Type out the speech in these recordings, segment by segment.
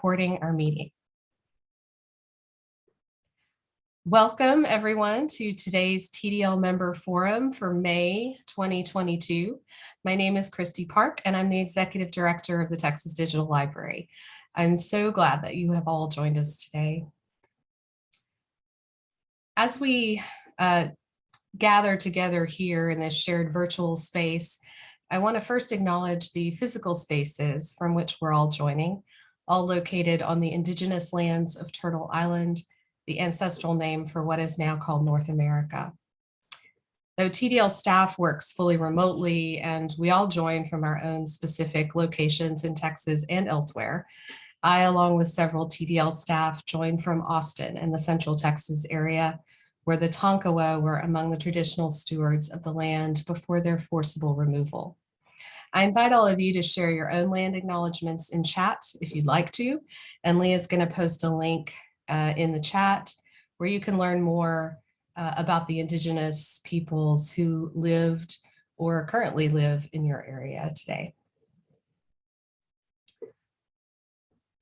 recording our meeting. Welcome everyone to today's TDL member forum for May 2022. My name is Kristi Park and I'm the executive director of the Texas Digital Library. I'm so glad that you have all joined us today. As we uh, gather together here in this shared virtual space, I want to first acknowledge the physical spaces from which we're all joining, all located on the indigenous lands of Turtle Island, the ancestral name for what is now called North America. Though TDL staff works fully remotely and we all join from our own specific locations in Texas and elsewhere, I, along with several TDL staff, joined from Austin in the Central Texas area, where the Tonkawa were among the traditional stewards of the land before their forcible removal. I invite all of you to share your own land acknowledgements in chat if you'd like to, and Leah's going to post a link uh, in the chat where you can learn more uh, about the indigenous peoples who lived or currently live in your area today.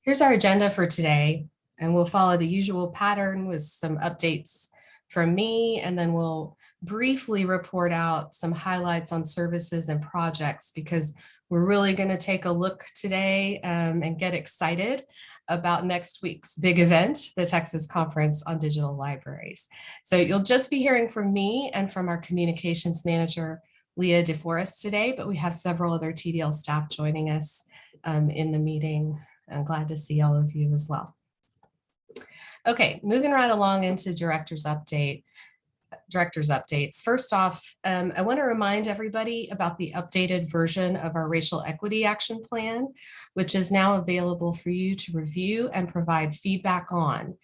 Here's our agenda for today, and we'll follow the usual pattern with some updates from me, and then we'll briefly report out some highlights on services and projects because we're really going to take a look today um, and get excited about next week's big event, the Texas Conference on Digital Libraries. So you'll just be hearing from me and from our communications manager, Leah DeForest today, but we have several other TDL staff joining us um, in the meeting. I'm glad to see all of you as well. Okay, moving right along into director's update director's updates. First off, um, I want to remind everybody about the updated version of our racial equity action plan, which is now available for you to review and provide feedback on.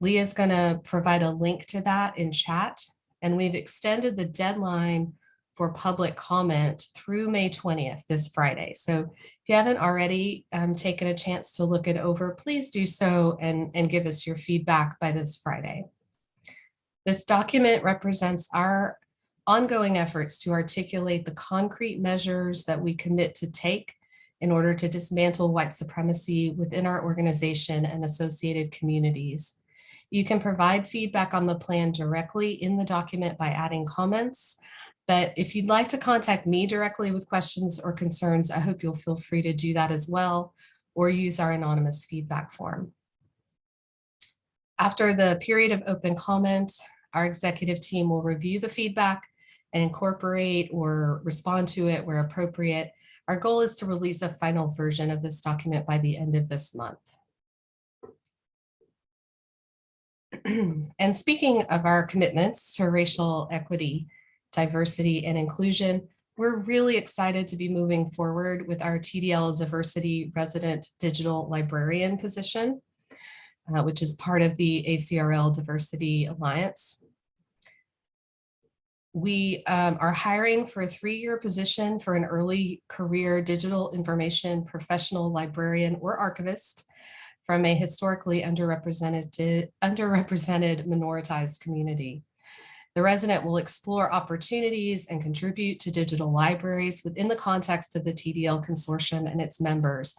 Leah is going to provide a link to that in chat, and we've extended the deadline for public comment through May 20th, this Friday. So if you haven't already um, taken a chance to look it over, please do so and, and give us your feedback by this Friday. This document represents our ongoing efforts to articulate the concrete measures that we commit to take in order to dismantle white supremacy within our organization and associated communities. You can provide feedback on the plan directly in the document by adding comments, but if you'd like to contact me directly with questions or concerns, I hope you'll feel free to do that as well, or use our anonymous feedback form. After the period of open comment, our executive team will review the feedback and incorporate or respond to it where appropriate. Our goal is to release a final version of this document by the end of this month. and speaking of our commitments to racial equity, diversity, and inclusion, we're really excited to be moving forward with our TDL Diversity Resident Digital Librarian position uh, which is part of the ACRL Diversity Alliance. We um, are hiring for a three-year position for an early career digital information professional librarian or archivist from a historically underrepresented, underrepresented minoritized community. The resident will explore opportunities and contribute to digital libraries within the context of the TDL consortium and its members.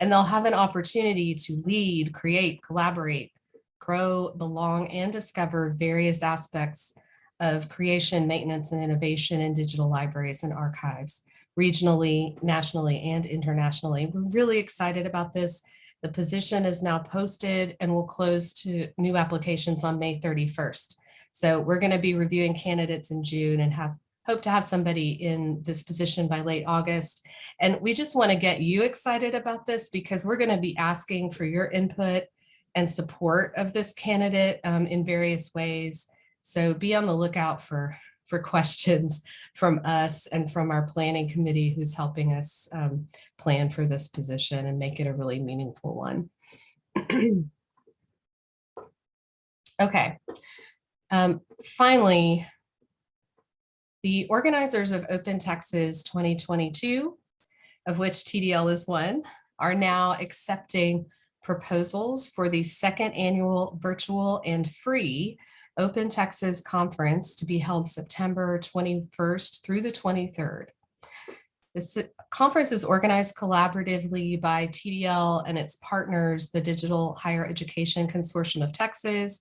And they'll have an opportunity to lead, create, collaborate, grow, belong, and discover various aspects of creation, maintenance, and innovation in digital libraries and archives, regionally, nationally, and internationally. We're really excited about this. The position is now posted and will close to new applications on May 31st. So we're going to be reviewing candidates in June and have hope to have somebody in this position by late August. And we just want to get you excited about this because we're going to be asking for your input and support of this candidate um, in various ways. So be on the lookout for, for questions from us and from our planning committee who's helping us um, plan for this position and make it a really meaningful one. okay, um, finally, the organizers of Open Texas 2022, of which TDL is one, are now accepting proposals for the second annual virtual and free Open Texas conference to be held September 21st through the 23rd. This conference is organized collaboratively by TDL and its partners, the Digital Higher Education Consortium of Texas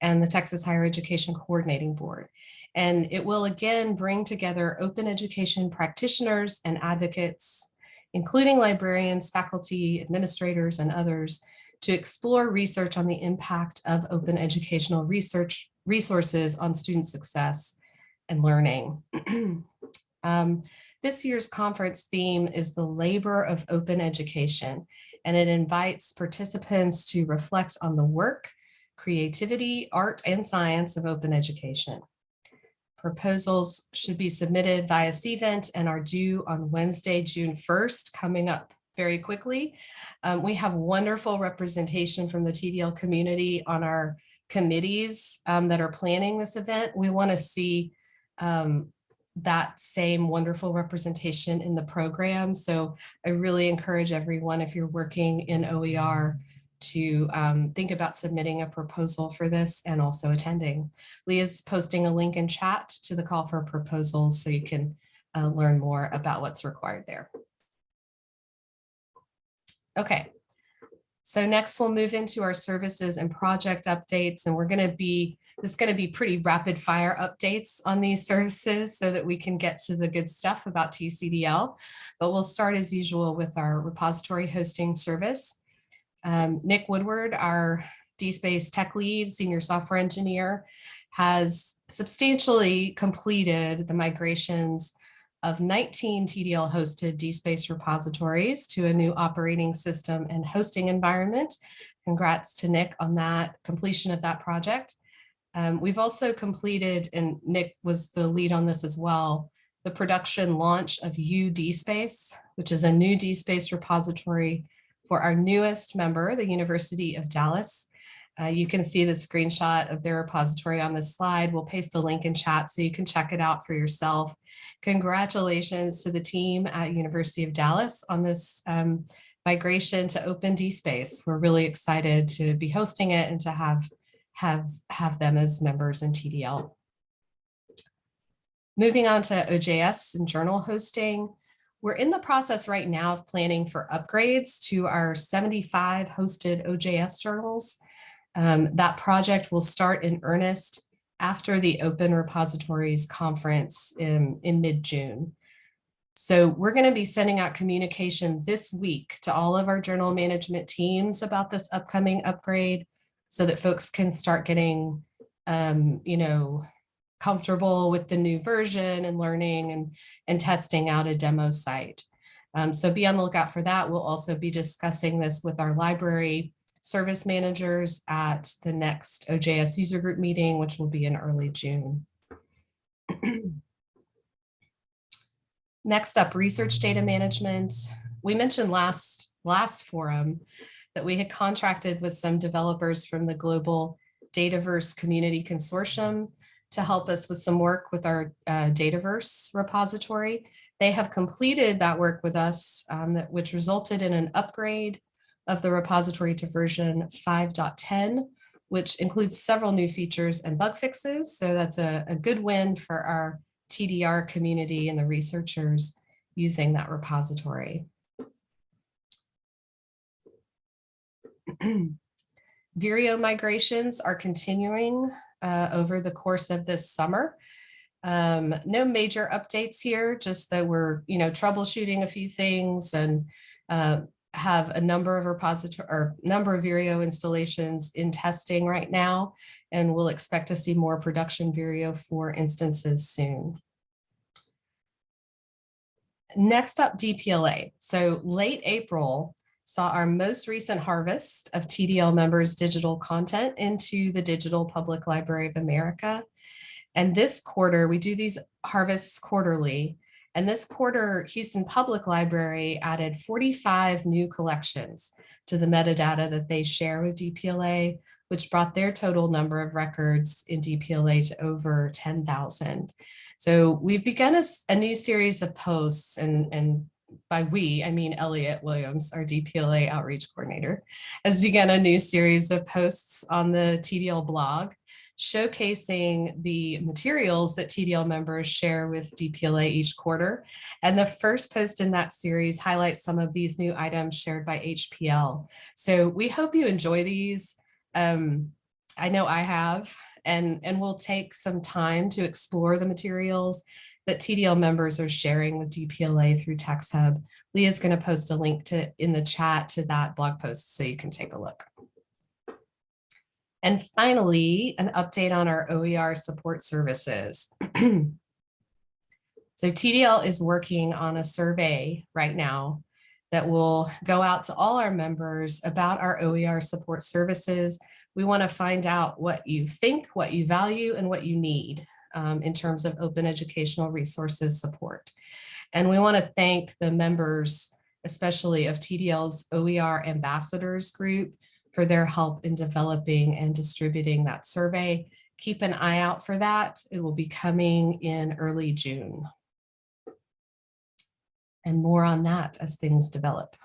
and the Texas Higher Education Coordinating Board. And it will again bring together open education practitioners and advocates, including librarians, faculty, administrators, and others to explore research on the impact of open educational research resources on student success and learning. um, this year's conference theme is the labor of open education, and it invites participants to reflect on the work, creativity, art, and science of open education. Proposals should be submitted via CVent and are due on Wednesday, June 1st, coming up very quickly. Um, we have wonderful representation from the TDL community on our committees um, that are planning this event. We want to see um, that same wonderful representation in the program. So I really encourage everyone, if you're working in OER, to um, think about submitting a proposal for this and also attending. Leah's posting a link in chat to the call for proposals so you can uh, learn more about what's required there. Okay, so next we'll move into our services and project updates and we're going to be, this is going to be pretty rapid fire updates on these services so that we can get to the good stuff about TCDL. But we'll start as usual with our repository hosting service. Um, Nick Woodward, our DSpace tech lead, senior software engineer, has substantially completed the migrations of 19 TDL hosted DSpace repositories to a new operating system and hosting environment. Congrats to Nick on that completion of that project. Um, we've also completed, and Nick was the lead on this as well, the production launch of UDSpace, which is a new DSpace repository for our newest member, the University of Dallas. Uh, you can see the screenshot of their repository on this slide. We'll paste a link in chat so you can check it out for yourself. Congratulations to the team at University of Dallas on this um, migration to Open DSpace. We're really excited to be hosting it and to have, have, have them as members in TDL. Moving on to OJS and journal hosting. We're in the process right now of planning for upgrades to our 75 hosted OJS journals. Um, that project will start in earnest after the Open Repositories Conference in, in mid-June. So we're going to be sending out communication this week to all of our journal management teams about this upcoming upgrade so that folks can start getting, um, you know, comfortable with the new version and learning and, and testing out a demo site. Um, so be on the lookout for that. We'll also be discussing this with our library service managers at the next OJS user group meeting, which will be in early June. Next up, research data management. We mentioned last, last forum that we had contracted with some developers from the Global Dataverse Community Consortium to help us with some work with our uh, Dataverse repository. They have completed that work with us, um, that, which resulted in an upgrade of the repository to version 5.10, which includes several new features and bug fixes. So that's a, a good win for our TDR community and the researchers using that repository. Vireo migrations are continuing uh, over the course of this summer. Um, no major updates here, just that we're, you know, troubleshooting a few things and uh, have a number of repository or number of Vireo installations in testing right now, and we'll expect to see more production Vireo for instances soon. Next up, DPLA. So late April saw our most recent harvest of TDL members digital content into the Digital Public Library of America. And this quarter, we do these harvests quarterly, and this quarter, Houston Public Library added 45 new collections to the metadata that they share with DPLA, which brought their total number of records in DPLA to over 10,000. So we've begun a, a, new series of posts and, and by we, I mean Elliot Williams, our DPLA outreach coordinator, has begun a new series of posts on the TDL blog showcasing the materials that TDL members share with DPLA each quarter. And the first post in that series highlights some of these new items shared by HPL. So we hope you enjoy these. Um, I know I have, and, and we'll take some time to explore the materials that TDL members are sharing with DPLA through TextHub. Leah's going to post a link to in the chat to that blog post so you can take a look. And finally, an update on our OER support services. so TDL is working on a survey right now that will go out to all our members about our OER support services. We want to find out what you think, what you value, and what you need um, in terms of open educational resources support. And we want to thank the members, especially of TDL's OER ambassadors group for their help in developing and distributing that survey. Keep an eye out for that. It will be coming in early June. And more on that as things develop.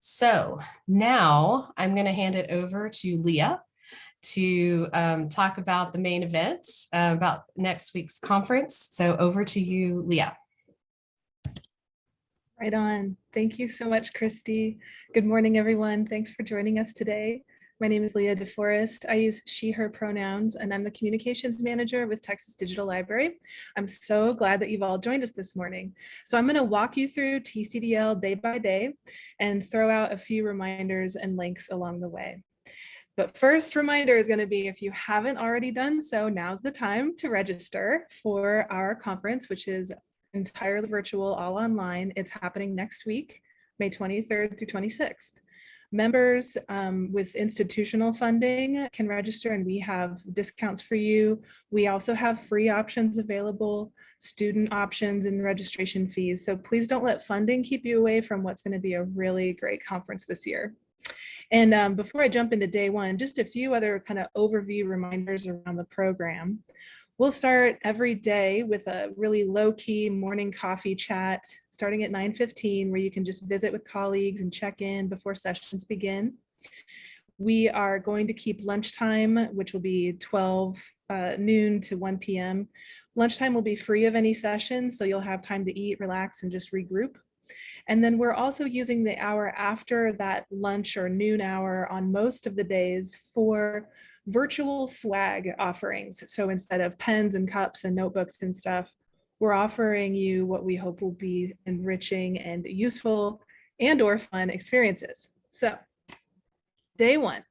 So now I'm going to hand it over to Leah to um, talk about the main event, uh, about next week's conference. So over to you, Leah. Right on. Thank you so much, Kristi. Good morning, everyone. Thanks for joining us today. My name is Leah DeForest. I use she, her pronouns, and I'm the communications manager with Texas Digital Library. I'm so glad that you've all joined us this morning. So I'm gonna walk you through TCDL day by day and throw out a few reminders and links along the way. But first reminder is going to be if you haven't already done so, now's the time to register for our conference, which is entirely virtual, all online. It's happening next week, May 23rd through 26th. Members um, with institutional funding can register and we have discounts for you. We also have free options available, student options and registration fees. So please don't let funding keep you away from what's gonna be a really great conference this year. And um, before I jump into day one, just a few other kind of overview reminders around the program. We'll start every day with a really low key morning coffee chat starting at 9.15 where you can just visit with colleagues and check in before sessions begin. We are going to keep lunchtime, which will be 12 uh, noon to 1 p.m. Lunchtime will be free of any sessions, so you'll have time to eat, relax, and just regroup. And then we're also using the hour after that lunch or noon hour on most of the days for virtual swag offerings. So instead of pens and cups and notebooks and stuff, we're offering you what we hope will be enriching and useful and or fun experiences. So day one,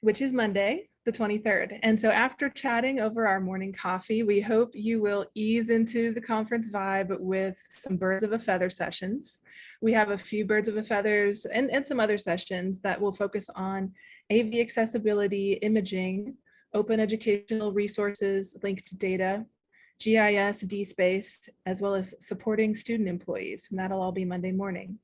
which is Monday, the 23rd. And so after chatting over our morning coffee, we hope you will ease into the conference vibe with some birds of a feather sessions. We have a few birds of a feathers and, and some other sessions that will focus on AV accessibility, imaging, open educational resources, linked data, GIS, DSpace, as well as supporting student employees. And that'll all be Monday morning.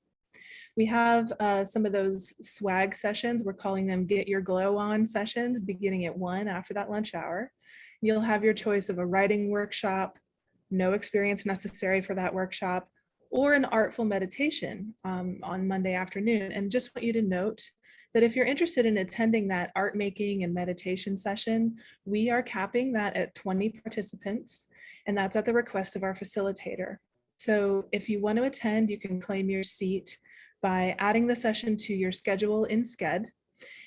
We have uh, some of those swag sessions. We're calling them get your glow on sessions beginning at one after that lunch hour. You'll have your choice of a writing workshop, no experience necessary for that workshop, or an artful meditation um, on Monday afternoon. And just want you to note that if you're interested in attending that art making and meditation session, we are capping that at 20 participants, and that's at the request of our facilitator. So if you want to attend, you can claim your seat by adding the session to your schedule in Sched.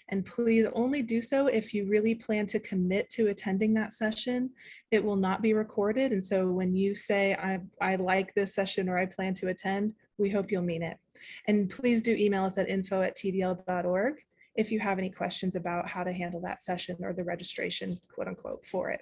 And please only do so if you really plan to commit to attending that session. It will not be recorded. And so when you say, I, I like this session or I plan to attend, we hope you'll mean it. And please do email us at info at tdl.org if you have any questions about how to handle that session or the registration, quote unquote, for it.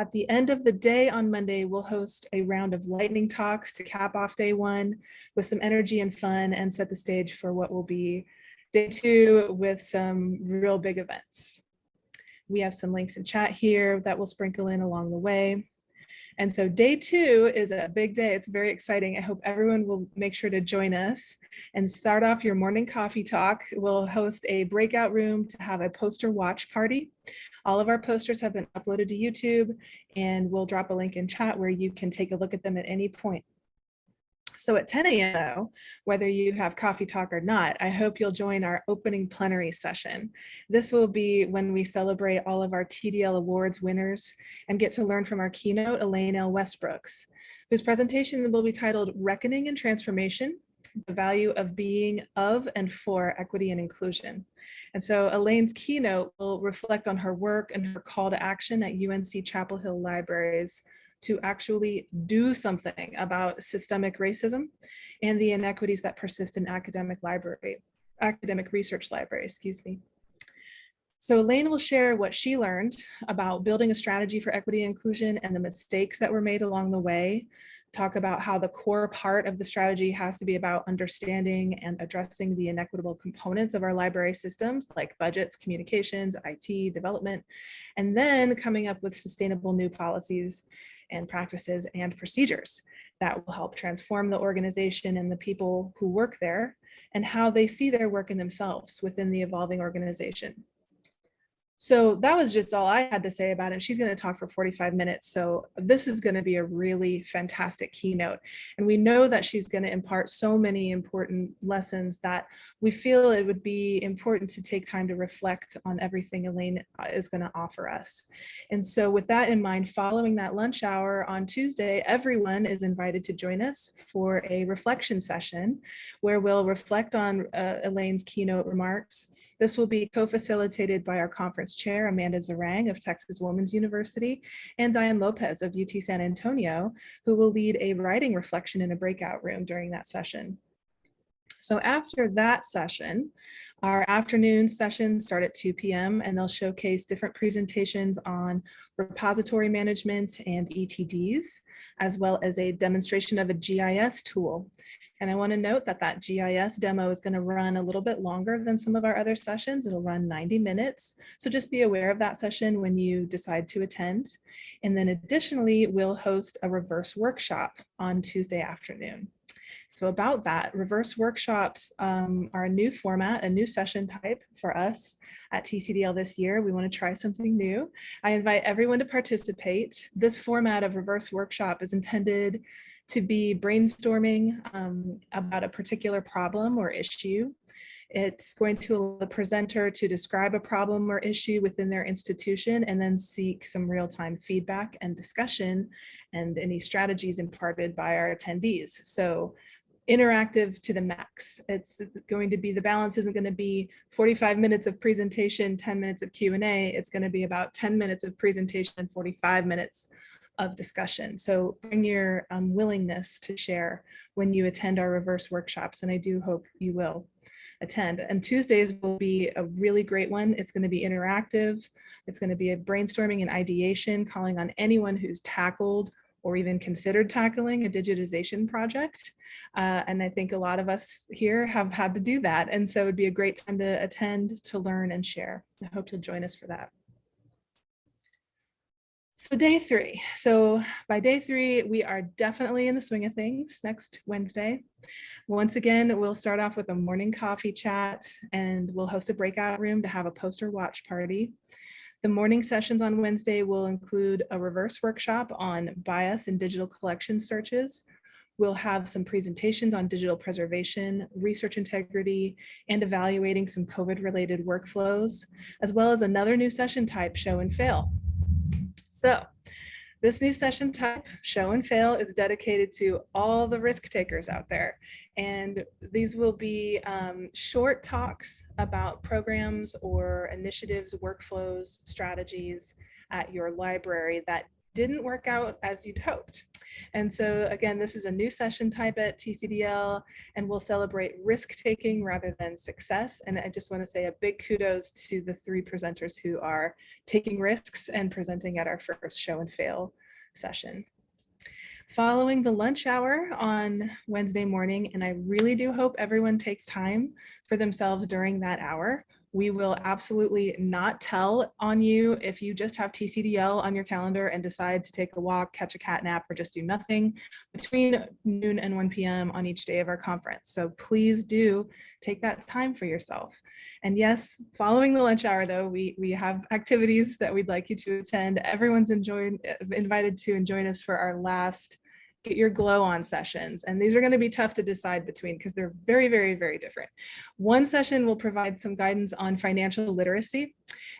At the end of the day on Monday, we'll host a round of lightning talks to cap off day one with some energy and fun and set the stage for what will be day two with some real big events. We have some links in chat here that we'll sprinkle in along the way. And so day two is a big day. It's very exciting. I hope everyone will make sure to join us and start off your morning coffee talk. We'll host a breakout room to have a poster watch party. All of our posters have been uploaded to YouTube and we'll drop a link in chat where you can take a look at them at any point. So at 10 a.m., whether you have coffee talk or not, I hope you'll join our opening plenary session. This will be when we celebrate all of our TDL Awards winners and get to learn from our keynote, Elaine L. Westbrooks, whose presentation will be titled Reckoning and Transformation, the value of being of and for equity and inclusion. And so Elaine's keynote will reflect on her work and her call to action at UNC Chapel Hill Libraries to actually do something about systemic racism and the inequities that persist in academic library, academic research library, excuse me. So Elaine will share what she learned about building a strategy for equity and inclusion and the mistakes that were made along the way, talk about how the core part of the strategy has to be about understanding and addressing the inequitable components of our library systems like budgets, communications, IT, development, and then coming up with sustainable new policies and practices and procedures that will help transform the organization and the people who work there and how they see their work in themselves within the evolving organization. So that was just all I had to say about it. She's going to talk for 45 minutes. So this is going to be a really fantastic keynote. And we know that she's going to impart so many important lessons that we feel it would be important to take time to reflect on everything Elaine uh, is going to offer us. And so with that in mind, following that lunch hour on Tuesday, everyone is invited to join us for a reflection session where we'll reflect on uh, Elaine's keynote remarks this will be co-facilitated by our conference chair, Amanda Zarang of Texas Women's University, and Diane Lopez of UT San Antonio, who will lead a writing reflection in a breakout room during that session. So after that session, our afternoon sessions start at 2 p.m. and they'll showcase different presentations on repository management and ETDs, as well as a demonstration of a GIS tool. And I want to note that that GIS demo is going to run a little bit longer than some of our other sessions. It'll run 90 minutes. So just be aware of that session when you decide to attend. And then additionally, we'll host a reverse workshop on Tuesday afternoon. So about that, reverse workshops um, are a new format, a new session type for us at TCDL this year. We want to try something new. I invite everyone to participate. This format of reverse workshop is intended to be brainstorming um, about a particular problem or issue. It's going to allow the presenter to describe a problem or issue within their institution and then seek some real-time feedback and discussion and any strategies imparted by our attendees. So interactive to the max. It's going to be, the balance isn't going to be 45 minutes of presentation, 10 minutes of Q&A. It's going to be about 10 minutes of presentation and 45 minutes of discussion. So bring your um, willingness to share when you attend our reverse workshops, and I do hope you will attend. And Tuesdays will be a really great one. It's going to be interactive. It's going to be a brainstorming and ideation, calling on anyone who's tackled or even considered tackling a digitization project. Uh, and I think a lot of us here have had to do that. And so it'd be a great time to attend, to learn and share. I hope you'll join us for that. So day three. So by day three, we are definitely in the swing of things next Wednesday. Once again, we'll start off with a morning coffee chat and we'll host a breakout room to have a poster watch party. The morning sessions on Wednesday will include a reverse workshop on bias in digital collection searches. We'll have some presentations on digital preservation, research integrity, and evaluating some COVID related workflows, as well as another new session type, show and fail. So this new session type, show and fail, is dedicated to all the risk takers out there. And these will be um, short talks about programs or initiatives, workflows, strategies at your library that didn't work out as you'd hoped. And so again, this is a new session type at TCDL and we'll celebrate risk taking rather than success. And I just wanna say a big kudos to the three presenters who are taking risks and presenting at our first show and fail session. Following the lunch hour on Wednesday morning, and I really do hope everyone takes time for themselves during that hour. We will absolutely not tell on you if you just have TCDL on your calendar and decide to take a walk, catch a cat nap, or just do nothing between noon and 1 p.m. on each day of our conference. So please do take that time for yourself. And yes, following the lunch hour though, we, we have activities that we'd like you to attend. Everyone's enjoyed, invited to join us for our last get your glow on sessions. And these are going to be tough to decide between because they're very, very, very different. One session will provide some guidance on financial literacy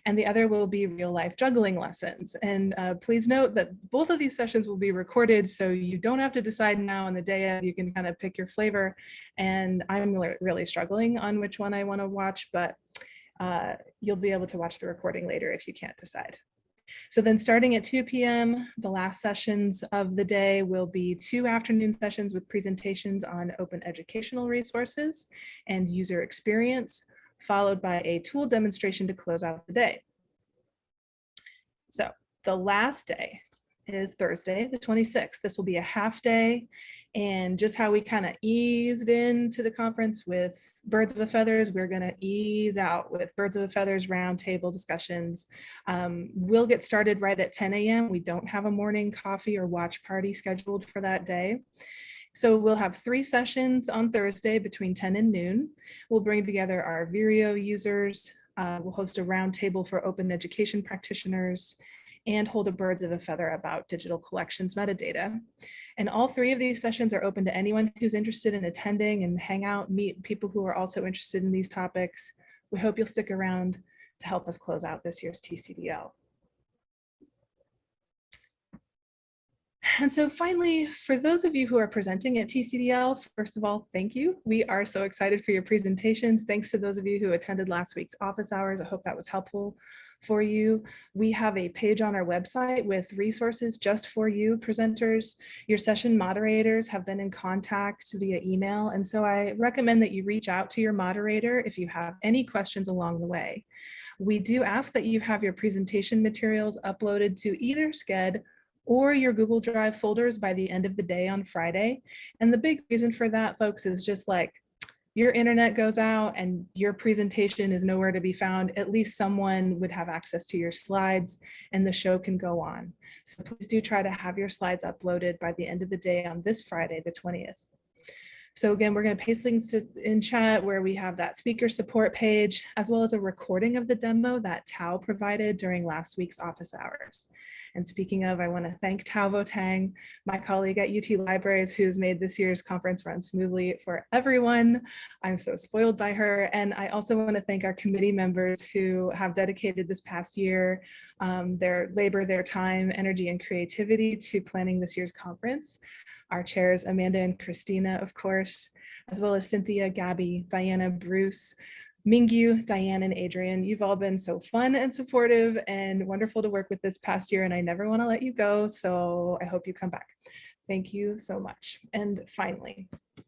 and the other will be real life juggling lessons. And uh, please note that both of these sessions will be recorded so you don't have to decide now on the day of, you can kind of pick your flavor. And I'm really struggling on which one I want to watch, but uh, you'll be able to watch the recording later if you can't decide. So then starting at 2 p.m., the last sessions of the day will be two afternoon sessions with presentations on open educational resources and user experience, followed by a tool demonstration to close out the day. So the last day is Thursday, the 26th. This will be a half day and just how we kind of eased into the conference with birds of a feathers, we're going to ease out with birds of a feathers roundtable discussions. Um, we'll get started right at 10 a.m. We don't have a morning coffee or watch party scheduled for that day. So we'll have three sessions on Thursday between 10 and noon. We'll bring together our Vireo users. Uh, we'll host a roundtable for open education practitioners and hold a birds of a feather about digital collections metadata. And all three of these sessions are open to anyone who's interested in attending and hang out, meet people who are also interested in these topics. We hope you'll stick around to help us close out this year's TCDL. And so finally, for those of you who are presenting at TCDL, first of all, thank you. We are so excited for your presentations. Thanks to those of you who attended last week's office hours. I hope that was helpful for you. We have a page on our website with resources just for you presenters. Your session moderators have been in contact via email. And so I recommend that you reach out to your moderator if you have any questions along the way. We do ask that you have your presentation materials uploaded to either Sched or your Google Drive folders by the end of the day on Friday. And the big reason for that, folks, is just like your internet goes out and your presentation is nowhere to be found, at least someone would have access to your slides and the show can go on. So please do try to have your slides uploaded by the end of the day on this Friday, the 20th. So again, we're going to paste links to, in chat where we have that speaker support page, as well as a recording of the demo that Tao provided during last week's office hours. And speaking of, I want to thank Tao Tang, my colleague at UT Libraries, who's made this year's conference run smoothly for everyone. I'm so spoiled by her. And I also want to thank our committee members who have dedicated this past year um, their labor, their time, energy, and creativity to planning this year's conference. Our chairs, Amanda and Christina, of course, as well as Cynthia, Gabby, Diana, Bruce, Mingyu, Diane, and Adrian, you've all been so fun and supportive and wonderful to work with this past year, and I never want to let you go, so I hope you come back. Thank you so much. And finally, a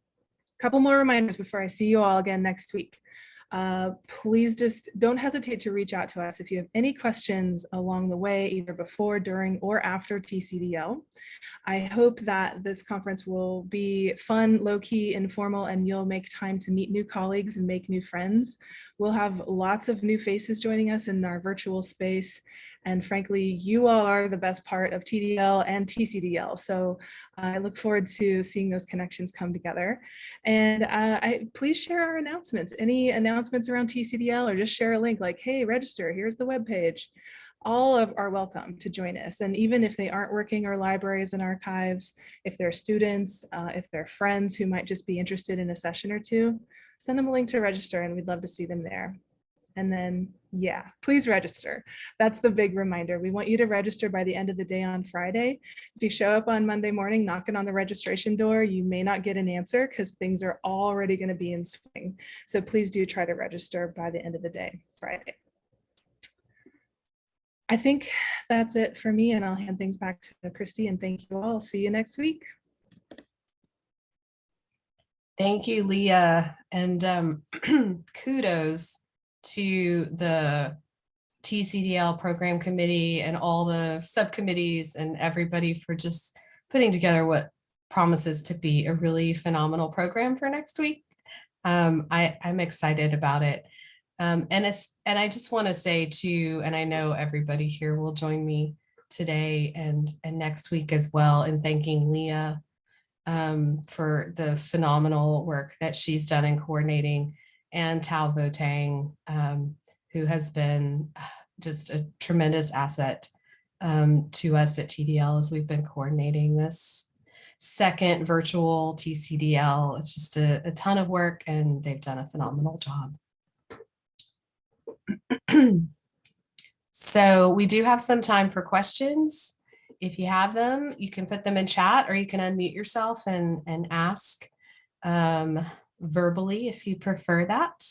couple more reminders before I see you all again next week. Uh, please just don't hesitate to reach out to us if you have any questions along the way, either before, during, or after TCDL. I hope that this conference will be fun, low-key, informal, and you'll make time to meet new colleagues and make new friends. We'll have lots of new faces joining us in our virtual space, and frankly, you all are the best part of TDL and TCDL. So uh, I look forward to seeing those connections come together. And uh, I, please share our announcements. Any announcements around TCDL or just share a link like, hey, register, here's the web page. All of are welcome to join us. And even if they aren't working our libraries and archives, if they're students, uh, if they're friends who might just be interested in a session or two, send them a link to register and we'd love to see them there. And then, yeah, please register. That's the big reminder. We want you to register by the end of the day on Friday. If you show up on Monday morning knocking on the registration door, you may not get an answer because things are already going to be in swing. So please do try to register by the end of the day, Friday. I think that's it for me and I'll hand things back to Kristi and thank you all. See you next week. Thank you, Leah, and um, kudos to the TCDL program committee and all the subcommittees and everybody for just putting together what promises to be a really phenomenal program for next week. Um, I, I'm excited about it. Um, and, and I just want to say too, and I know everybody here will join me today and, and next week as well in thanking Leah um, for the phenomenal work that she's done in coordinating and Tao Vo Tang, um, who has been uh, just a tremendous asset um, to us at TDL as we've been coordinating this. second virtual TCDL. It's just a, a ton of work and they've done a phenomenal job. So we do have some time for questions. If you have them, you can put them in chat or you can unmute yourself and, and ask um, verbally if you prefer that.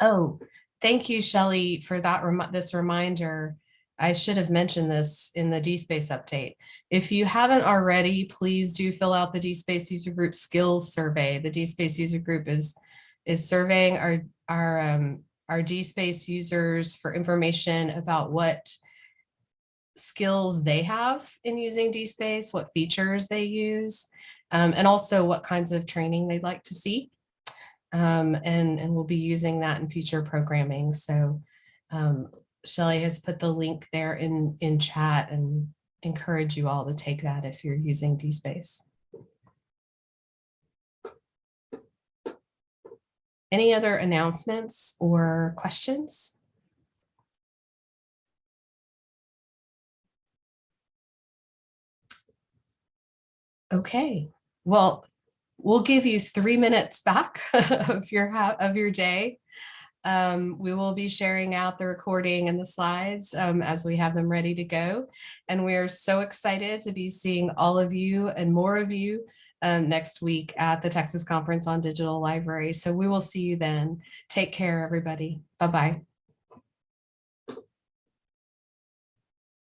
Oh, thank you, Shelley, for that, remi- this reminder. I should have mentioned this in the DSpace update. If you haven't already, please do fill out the DSpace user group skills survey. The DSpace user group is, is surveying our, our, um, our DSpace users for information about what skills they have in using DSpace, what features they use, um, and also what kinds of training they'd like to see. Um, and, and we'll be using that in future programming. So um, Shelley has put the link there in, in chat and encourage you all to take that if you're using DSpace. Any other announcements or questions? Okay, well, we'll give you three minutes back of your of your day. Um, we will be sharing out the recording and the slides um, as we have them ready to go. And we are so excited to be seeing all of you and more of you um, next week at the Texas Conference on Digital Library. So we will see you then. Take care, everybody. Bye-bye.